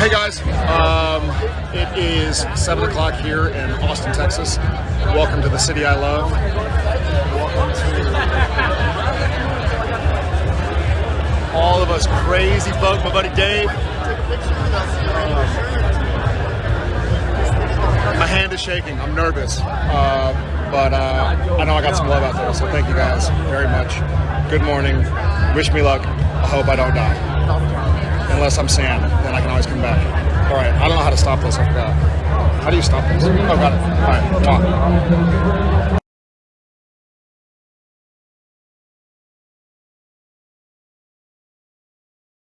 Hey guys, um, it is 7 o'clock here in Austin, Texas. Welcome to the city I love. All of us crazy folks. My buddy Dave. my hand is shaking. I'm nervous. Uh, but uh, I know I got some love out there, so thank you guys very much. Good morning. Wish me luck. I hope I don't die unless I'm Sam. Then I can always come back. All right. I don't know how to stop this. I forgot. How do you stop this? Oh, got it. All right.